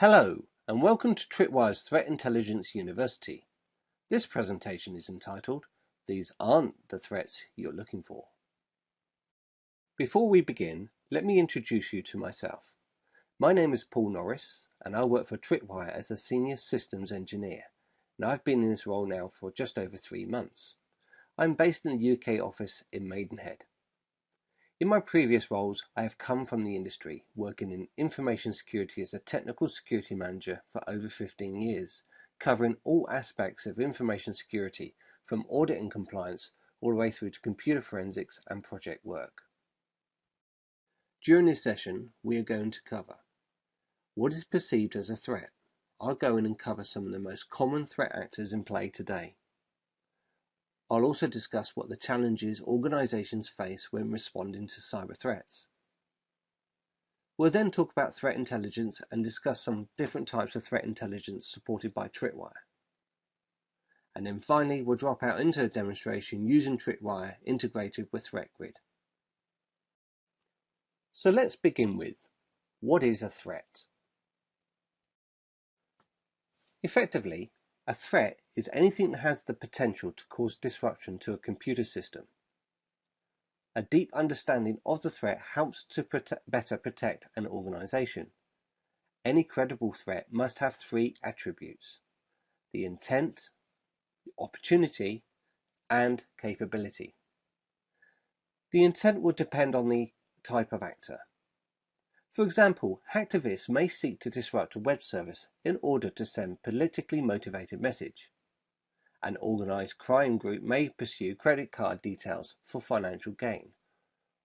Hello, and welcome to Tripwire's Threat Intelligence University. This presentation is entitled, These Aren't the Threats You're Looking for. Before we begin, let me introduce you to myself. My name is Paul Norris, and I work for Tripwire as a Senior Systems Engineer, and I've been in this role now for just over three months. I'm based in the UK office in Maidenhead. In my previous roles, I have come from the industry, working in information security as a technical security manager for over 15 years, covering all aspects of information security, from audit and compliance all the way through to computer forensics and project work. During this session, we are going to cover what is perceived as a threat. I'll go in and cover some of the most common threat actors in play today. I'll also discuss what the challenges organisations face when responding to cyber threats. We'll then talk about threat intelligence and discuss some different types of threat intelligence supported by Tripwire. And then finally, we'll drop out into a demonstration using Tripwire integrated with ThreatGrid. So let's begin with, what is a threat? Effectively, a threat is anything that has the potential to cause disruption to a computer system. A deep understanding of the threat helps to better protect an organization. Any credible threat must have three attributes. The intent, the opportunity, and capability. The intent will depend on the type of actor. For example, hacktivists may seek to disrupt a web service in order to send politically motivated message. An organized crime group may pursue credit card details for financial gain.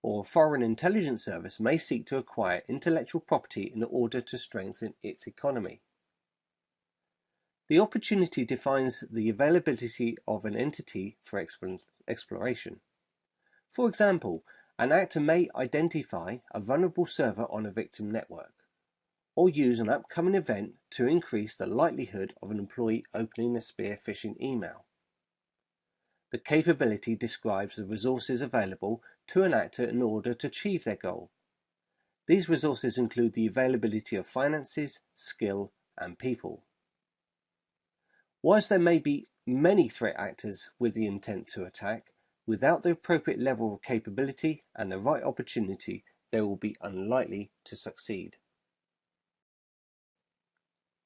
Or a foreign intelligence service may seek to acquire intellectual property in order to strengthen its economy. The opportunity defines the availability of an entity for exploration. For example, an actor may identify a vulnerable server on a victim network, or use an upcoming event to increase the likelihood of an employee opening a spear phishing email. The capability describes the resources available to an actor in order to achieve their goal. These resources include the availability of finances, skill, and people. Whilst there may be many threat actors with the intent to attack, Without the appropriate level of capability and the right opportunity, they will be unlikely to succeed.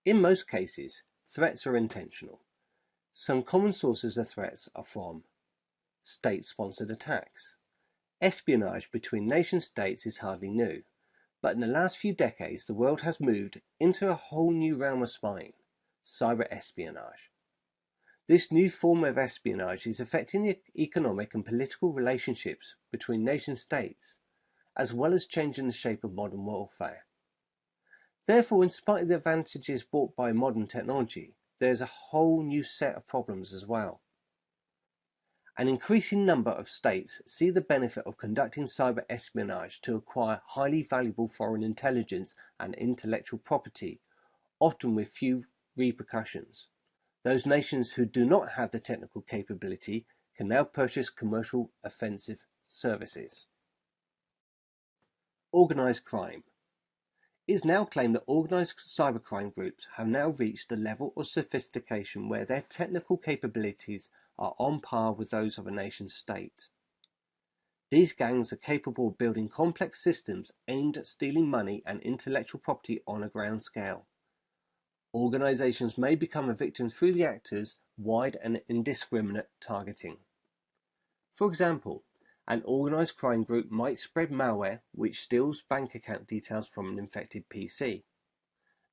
In most cases, threats are intentional. Some common sources of threats are from state-sponsored attacks. Espionage between nation-states is hardly new, but in the last few decades the world has moved into a whole new realm of spying, cyber espionage. This new form of espionage is affecting the economic and political relationships between nation states, as well as changing the shape of modern warfare. Therefore, in spite of the advantages brought by modern technology, there is a whole new set of problems as well. An increasing number of states see the benefit of conducting cyber espionage to acquire highly valuable foreign intelligence and intellectual property, often with few repercussions. Those nations who do not have the technical capability can now purchase commercial offensive services. Organised crime. It is now claimed that organised cybercrime groups have now reached a level of sophistication where their technical capabilities are on par with those of a nation state. These gangs are capable of building complex systems aimed at stealing money and intellectual property on a grand scale. Organizations may become a victim through the actors' wide and indiscriminate targeting. For example, an organized crime group might spread malware which steals bank account details from an infected PC.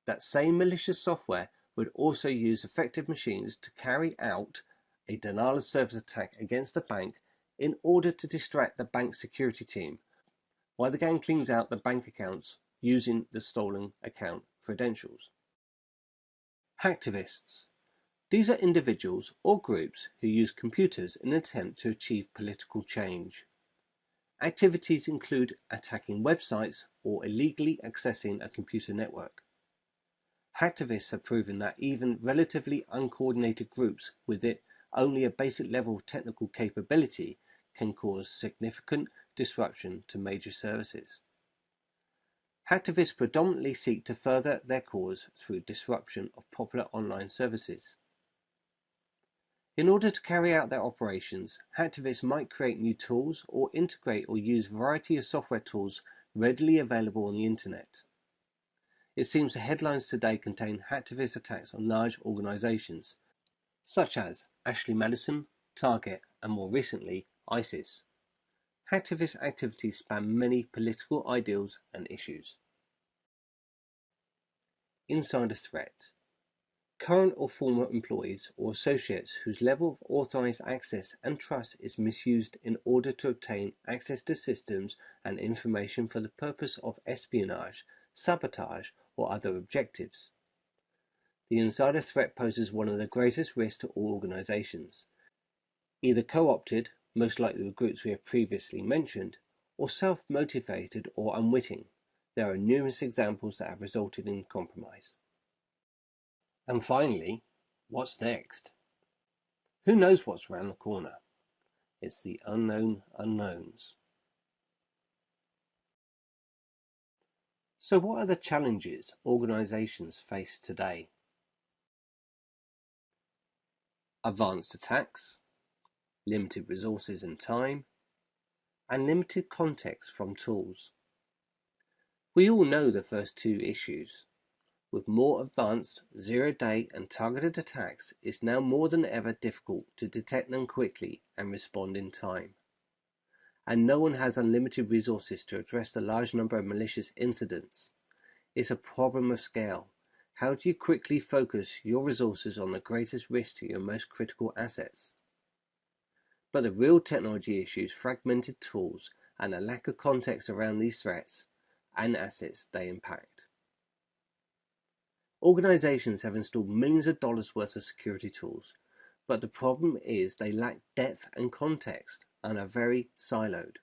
That same malicious software would also use affected machines to carry out a denial of service attack against the bank in order to distract the bank security team, while the gang cleans out the bank accounts using the stolen account credentials. Hacktivists. These are individuals or groups who use computers in an attempt to achieve political change. Activities include attacking websites or illegally accessing a computer network. Hacktivists have proven that even relatively uncoordinated groups with it only a basic level of technical capability can cause significant disruption to major services. Hacktivists predominantly seek to further their cause through disruption of popular online services. In order to carry out their operations, hacktivists might create new tools or integrate or use a variety of software tools readily available on the internet. It seems the headlines today contain hacktivist attacks on large organizations, such as Ashley Madison, Target, and more recently, ISIS. Hacktivist activities span many political ideals and issues. Insider threat current or former employees or associates whose level of authorized access and trust is misused in order to obtain access to systems and information for the purpose of espionage, sabotage, or other objectives. The insider threat poses one of the greatest risks to all organizations. Either co-opted, most likely the groups we have previously mentioned, or self-motivated or unwitting. There are numerous examples that have resulted in compromise. And finally, what's next? Who knows what's around the corner? It's the unknown unknowns. So what are the challenges organizations face today? Advanced attacks, limited resources and time, and limited context from tools. We all know the first two issues, with more advanced, zero-day and targeted attacks, it's now more than ever difficult to detect them quickly and respond in time. And no one has unlimited resources to address the large number of malicious incidents. It's a problem of scale. How do you quickly focus your resources on the greatest risk to your most critical assets? But the real technology issues fragmented tools and a lack of context around these threats and assets they impact. Organizations have installed millions of dollars worth of security tools, but the problem is they lack depth and context and are very siloed.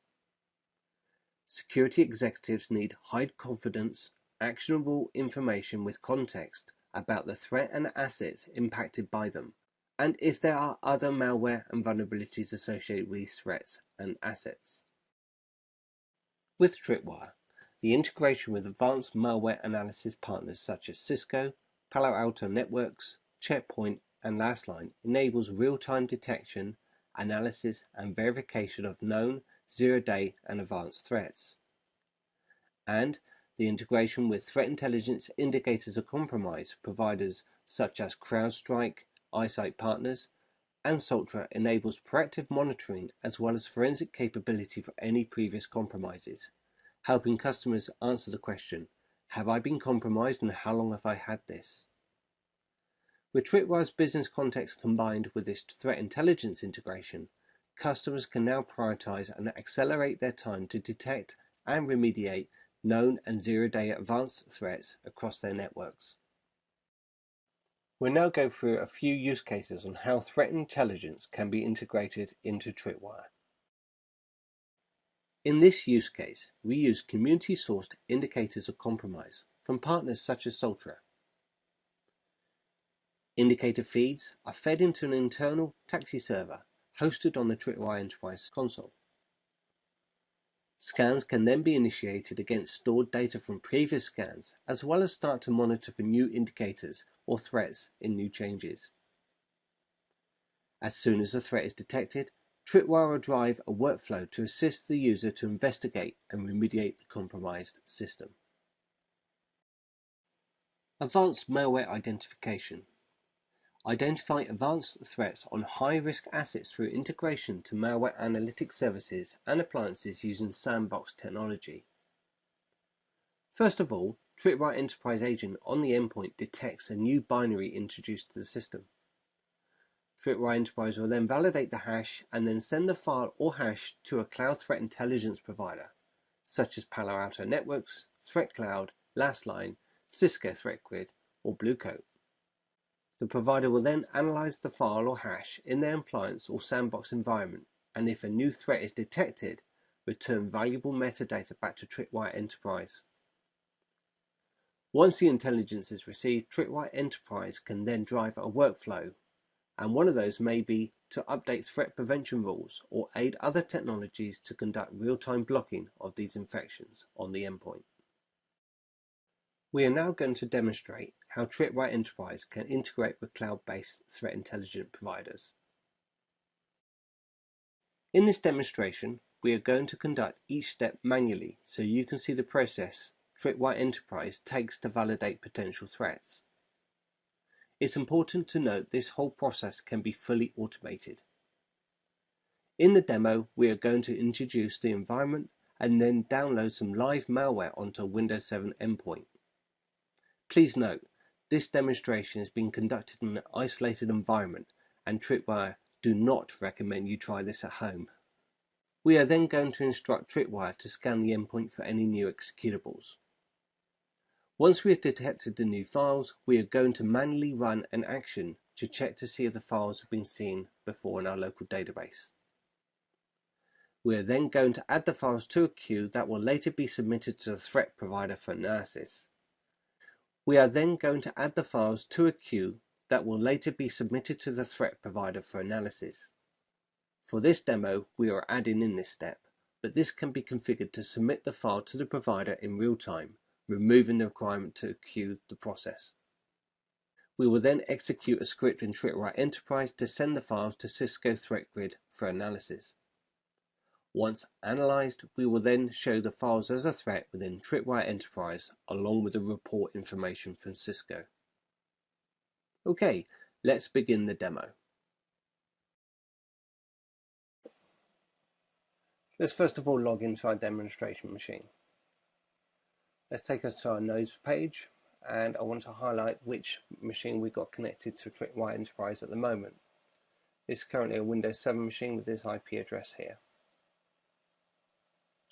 Security executives need high confidence, actionable information with context about the threat and assets impacted by them, and if there are other malware and vulnerabilities associated with these threats and assets. With Tripwire, the integration with advanced malware analysis partners such as Cisco, Palo Alto Networks, Checkpoint, and Lastline enables real-time detection, analysis, and verification of known, zero-day, and advanced threats. And the integration with threat intelligence indicators of compromise providers such as CrowdStrike, iSight Partners, and Soltra enables proactive monitoring as well as forensic capability for any previous compromises helping customers answer the question, have I been compromised and how long have I had this? With Tripwire's business context combined with this threat intelligence integration, customers can now prioritize and accelerate their time to detect and remediate known and zero-day advanced threats across their networks. We'll now go through a few use cases on how threat intelligence can be integrated into Tripwire. In this use case, we use community-sourced indicators of compromise from partners such as Soltra. Indicator feeds are fed into an internal TAXII server hosted on the Tripwire Enterprise console. Scans can then be initiated against stored data from previous scans, as well as start to monitor for new indicators or threats in new changes. As soon as a threat is detected, Tripwire will drive a workflow to assist the user to investigate and remediate the compromised system. Advanced malware identification. Identify advanced threats on high-risk assets through integration to malware analytics services and appliances using sandbox technology. First of all, Tripwire Enterprise Agent on the endpoint detects a new binary introduced to the system. Tripwire Enterprise will then validate the hash and then send the file or hash to a cloud threat intelligence provider, such as Palo Alto Networks, ThreatCloud, Lastline, Cisco ThreatGrid, or Bluecoat. The provider will then analyze the file or hash in their appliance or sandbox environment, and if a new threat is detected, return valuable metadata back to Tripwire Enterprise. Once the intelligence is received, Tripwire Enterprise can then drive a workflow and one of those may be to update threat prevention rules or aid other technologies to conduct real-time blocking of these infections on the endpoint. We are now going to demonstrate how Tripwire Enterprise can integrate with cloud-based threat intelligence providers. In this demonstration, we are going to conduct each step manually so you can see the process Tripwire Enterprise takes to validate potential threats. It's important to note this whole process can be fully automated. In the demo, we are going to introduce the environment and then download some live malware onto a Windows 7 endpoint. Please note, this demonstration has been conducted in an isolated environment and Tripwire do not recommend you try this at home. We are then going to instruct Tripwire to scan the endpoint for any new executables. Once we have detected the new files, we are going to manually run an action to check to see if the files have been seen before in our local database. We are then going to add the files to a queue that will later be submitted to the threat provider for analysis. We are then going to add the files to a queue that will later be submitted to the threat provider for analysis. For this demo, we are adding in this step, but this can be configured to submit the file to the provider in real time removing the requirement to queue the process. We will then execute a script in Tripwire Enterprise to send the files to Cisco Threat Grid for analysis. Once analyzed, we will then show the files as a threat within Tripwire Enterprise along with the report information from Cisco. Okay, let's begin the demo. Let's first of all log into our demonstration machine. Let's take us to our nodes page and I want to highlight which machine we've got connected to Tripwire Enterprise at the moment. It's currently a Windows 7 machine with this IP address here.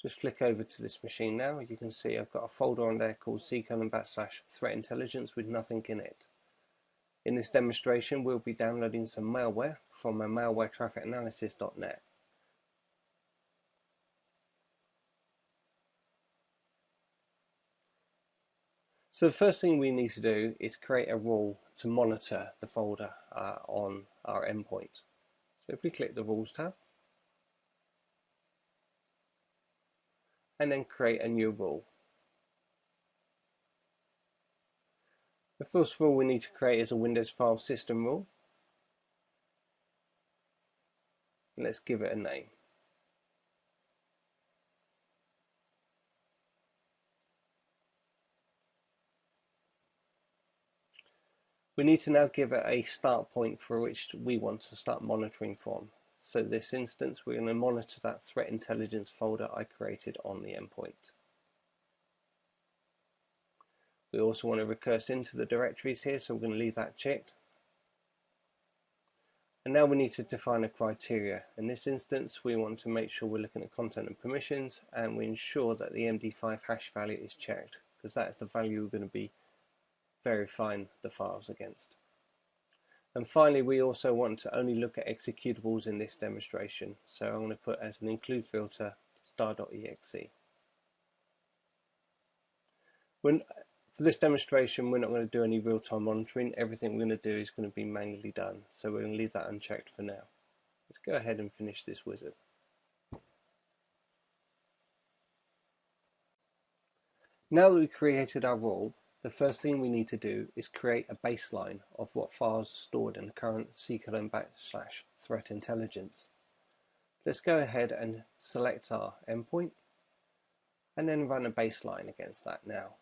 Just flick over to this machine now. You can see I've got a folder on there called ccolon backslash threat intelligence with nothing in it. In this demonstration, we'll be downloading some malware from a malwaretrafficanalysis.net. So the first thing we need to do is create a rule to monitor the folder uh, on our endpoint. So if we click the Rules tab, and then create a new rule. The first rule we need to create is a Windows File System rule. Let's give it a name. We need to now give it a start point for which we want to start monitoring from. So this instance, we're going to monitor that threat intelligence folder I created on the endpoint. We also want to recurse into the directories here, so we're going to leave that checked. And now we need to define a criteria. In this instance, we want to make sure we're looking at content and permissions, and we ensure that the MD5 hash value is checked, because that is the value we're going to be verifying the files against. And finally, we also want to only look at executables in this demonstration. So I'm going to put as an include filter star.exe. When, for this demonstration, we're not going to do any real-time monitoring. Everything we're going to do is going to be manually done. So we're going to leave that unchecked for now. Let's go ahead and finish this wizard. Now that we've created our rule, the first thing we need to do is create a baseline of what files are stored in the current ccolon backslash threat intelligence. Let's go ahead and select our endpoint and then run a baseline against that now.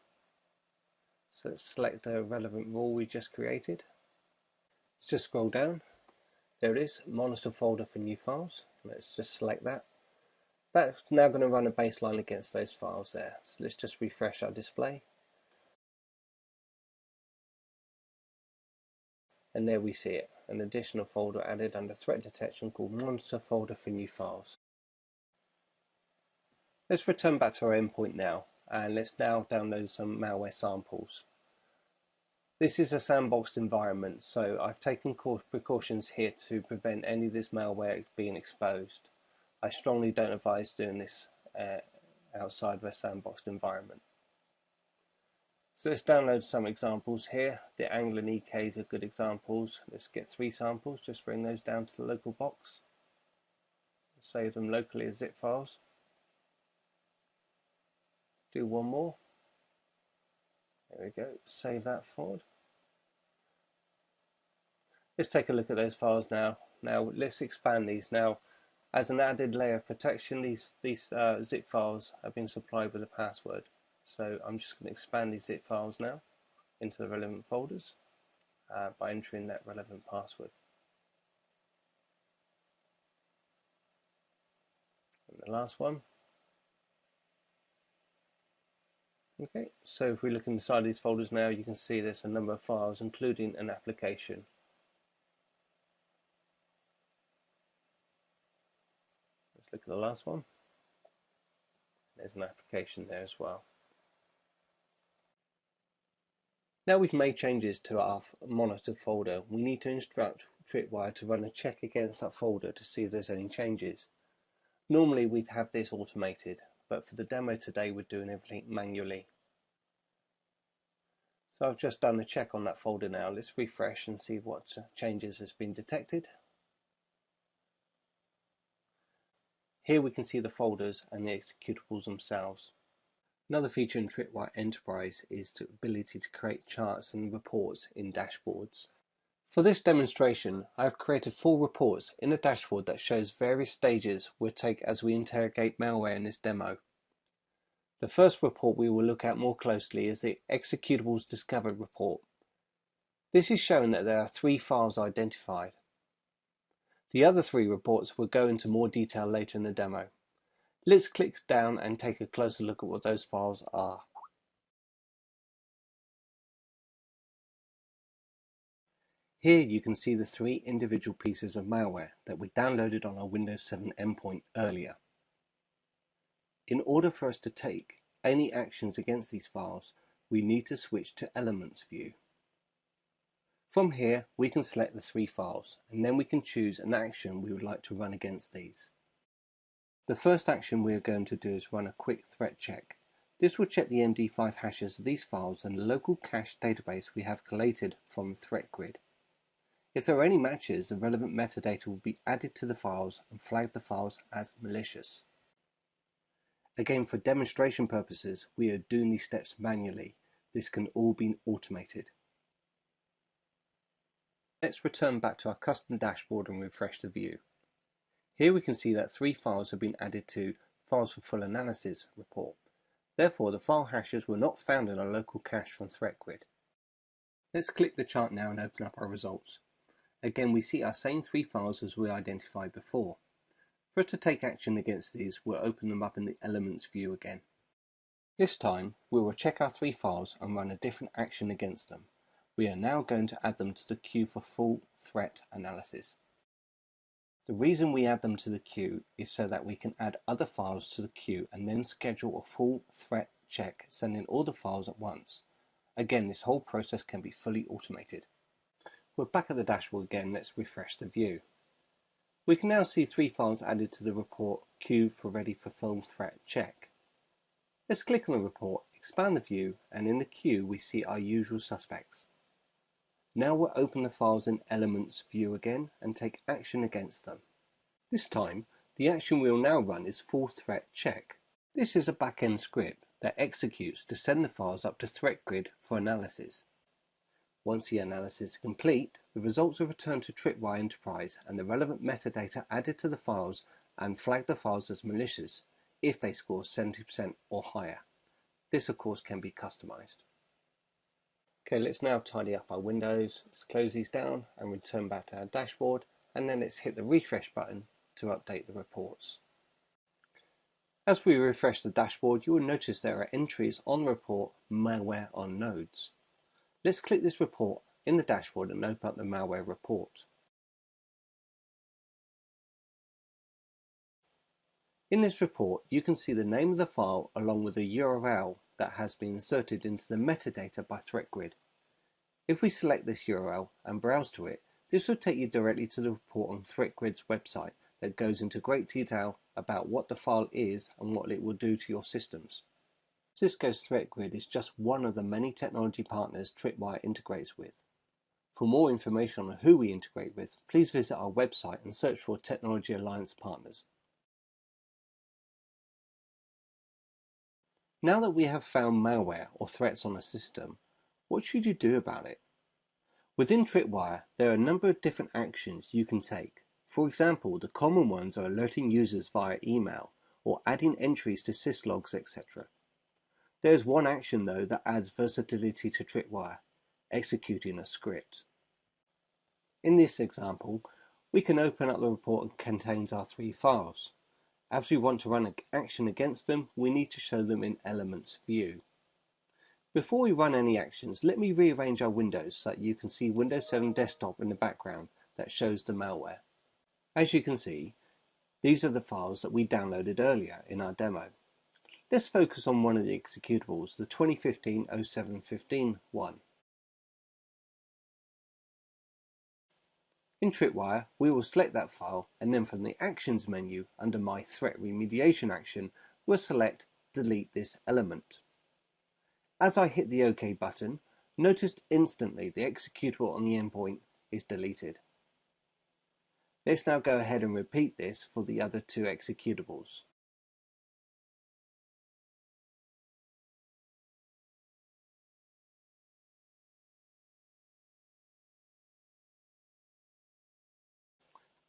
So let's select the relevant rule we just created. Let's just scroll down. There it is, monitor folder for new files. Let's just select that. That's now going to run a baseline against those files there. So let's just refresh our display and there we see it, an additional folder added under threat detection called monitor folder for new files. Let's return back to our endpoint now and let's now download some malware samples. This is a sandboxed environment so I've taken precautions here to prevent any of this malware being exposed. I strongly don't advise doing this uh, outside of a sandboxed environment. So let's download some examples here. The Angler EKs are good examples. Let's get three samples, just bring those down to the local box. Save them locally as zip files. Do one more. There we go, save that forward. Let's take a look at those files now. Now let's expand these. Now as an added layer of protection these, these uh, zip files have been supplied with a password. So I'm just going to expand these zip files now into the relevant folders uh, by entering that relevant password. And the last one. Okay, so if we look inside these folders now, you can see there's a number of files, including an application. Let's look at the last one. There's an application there as well. Now we've made changes to our monitor folder, we need to instruct Tripwire to run a check against that folder to see if there's any changes. Normally we'd have this automated, but for the demo today we're doing everything manually. So I've just done a check on that folder now. Let's refresh and see what uh, changes has been detected. Here we can see the folders and the executables themselves. Another feature in Tripwire Enterprise is the ability to create charts and reports in dashboards. For this demonstration, I have created four reports in a dashboard that shows various stages we'll take as we interrogate malware in this demo. The first report we will look at more closely is the Executables Discovered report. This is showing that there are three files identified. The other three reports will go into more detail later in the demo. Let's click down and take a closer look at what those files are. Here you can see the three individual pieces of malware that we downloaded on our Windows 7 endpoint earlier. In order for us to take any actions against these files, we need to switch to Elements View. From here, we can select the three files, and then we can choose an action we would like to run against these. The first action we are going to do is run a quick threat check. This will check the MD5 hashes of these files and the local cache database we have collated from ThreatGrid. If there are any matches, the relevant metadata will be added to the files and flag the files as malicious. Again, for demonstration purposes, we are doing these steps manually. This can all be automated. Let's return back to our custom dashboard and refresh the view. Here we can see that three files have been added to Files for Full Analysis report. Therefore, the file hashes were not found in a local cache from ThreatGrid. Let's click the chart now and open up our results. Again, we see our same three files as we identified before. For us to take action against these, we'll open them up in the Elements view again. This time, we will check our three files and run a different action against them. We are now going to add them to the queue for full threat analysis. The reason we add them to the queue is so that we can add other files to the queue and then schedule a full threat check sending all the files at once. Again, this whole process can be fully automated. We're back at the dashboard again, let's refresh the view. We can now see three files added to the report queue for ready for full threat check. Let's click on the report, expand the view, and in the queue we see our usual suspects. Now we'll open the files in Elements view again and take action against them. This time, the action we'll now run is full threat check. This is a back-end script that executes to send the files up to ThreatGrid for analysis. Once the analysis is complete, the results are returned to Tripwire Enterprise and the relevant metadata added to the files and flag the files as malicious if they score 70% or higher. This of course can be customized. Okay, let's now tidy up our windows. Let's close these down and return back to our dashboard and then let's hit the refresh button to update the reports. As we refresh the dashboard, you will notice there are entries on the report malware on nodes. Let's click this report in the dashboard and open up the malware report. In this report, you can see the name of the file along with a URL that has been inserted into the metadata by ThreatGrid. If we select this URL and browse to it, this will take you directly to the report on ThreatGrid's website that goes into great detail about what the file is and what it will do to your systems. Cisco's ThreatGrid is just one of the many technology partners Tripwire integrates with. For more information on who we integrate with, please visit our website and search for Technology Alliance Partners. Now that we have found malware or threats on a system, What should you do about it? Within Tripwire, there are a number of different actions you can take. For example, the common ones are alerting users via email or adding entries to syslogs, etc. There is one action though that adds versatility to Tripwire, executing a script. In this example, we can open up the report that contains our three files. As we want to run an action against them, we need to show them in Elements view. Before we run any actions, let me rearrange our windows so that you can see Windows 7 Desktop in the background that shows the malware. As you can see, these are the files that we downloaded earlier in our demo. Let's focus on one of the executables, the 2015-0715 one. In Tripwire, we will select that file and then from the Actions menu under My Threat Remediation action, we'll select Delete this element. As I hit the OK button, notice instantly the executable on the endpoint is deleted. Let's now go ahead and repeat this for the other two executables.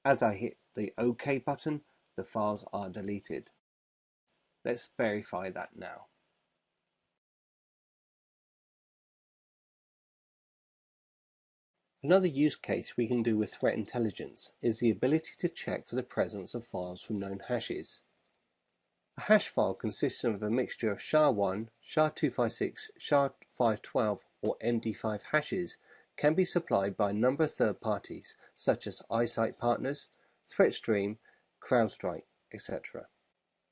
As I hit the OK button, the files are deleted. Let's verify that now. Another use case we can do with threat intelligence is the ability to check for the presence of files from known hashes. A hash file consists of a mixture of SHA-1, SHA-256, SHA-512 or MD5 hashes can be supplied by a number of third parties such as iSight Partners, ThreatStream, CrowdStrike, etc.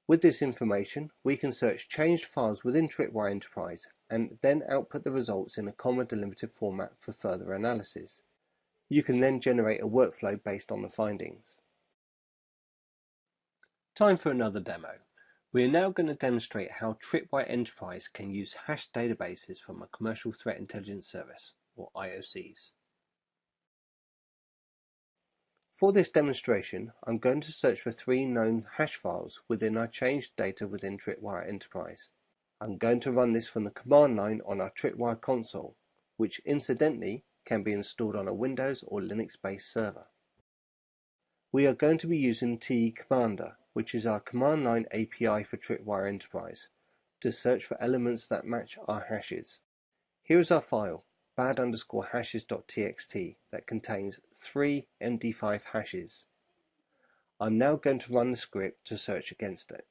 With this information, we can search changed files within Tripwire Enterprise and then output the results in a comma delimited format for further analysis. You can then generate a workflow based on the findings. Time for another demo. We are now going to demonstrate how Tripwire Enterprise can use hash databases from a commercial threat intelligence service or IOCs. For this demonstration, I'm going to search for three known hash files within our changed data within Tripwire Enterprise. I'm going to run this from the command line on our Tripwire console, which incidentally can be installed on a Windows or Linux-based server. We are going to be using TE Commander, which is our command line API for Tripwire Enterprise, to search for elements that match our hashes. Here is our file, bad underscore hashes.txt that contains three MD5 hashes. I'm now going to run the script to search against it.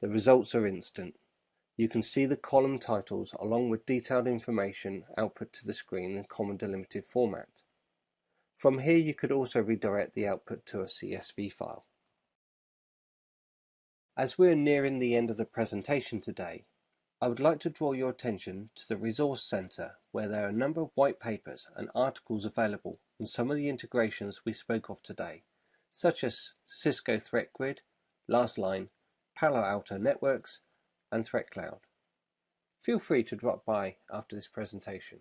The results are instant. You can see the column titles along with detailed information output to the screen in comma delimited format. From here you could also redirect the output to a CSV file. As we're nearing the end of the presentation today, I would like to draw your attention to the Resource Center where there are a number of white papers and articles available on some of the integrations we spoke of today, such as Cisco Threat Grid, Lastline, Palo Alto Networks, and ThreatCloud. Feel free to drop by after this presentation.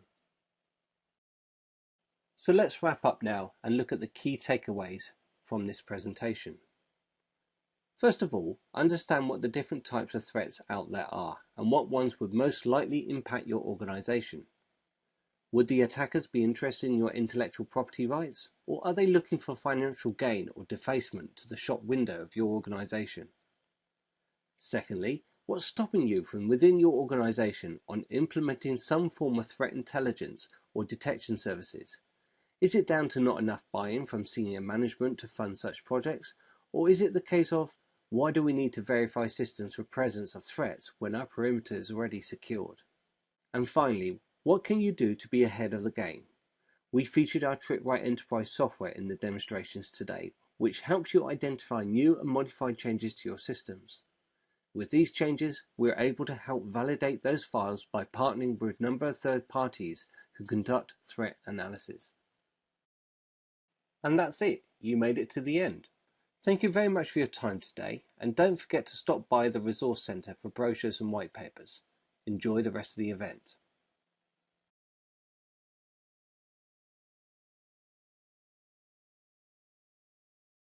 So let's wrap up now and look at the key takeaways from this presentation. First of all, understand what the different types of threats out there are and what ones would most likely impact your organization. Would the attackers be interested in your intellectual property rights or are they looking for financial gain or defacement to the shop window of your organization? Secondly, what's stopping you from within your organization on implementing some form of threat intelligence or detection services? Is it down to not enough buy-in from senior management to fund such projects? Or is it the case of, why do we need to verify systems for presence of threats when our perimeter is already secured? And finally, what can you do to be ahead of the game? We featured our Tripwire Enterprise software in the demonstrations today, which helps you identify new and modified changes to your systems. With these changes, we're able to help validate those files by partnering with a number of third parties who conduct threat analysis. And that's it, you made it to the end. Thank you very much for your time today, and don't forget to stop by the Resource Centre for brochures and white papers. Enjoy the rest of the event.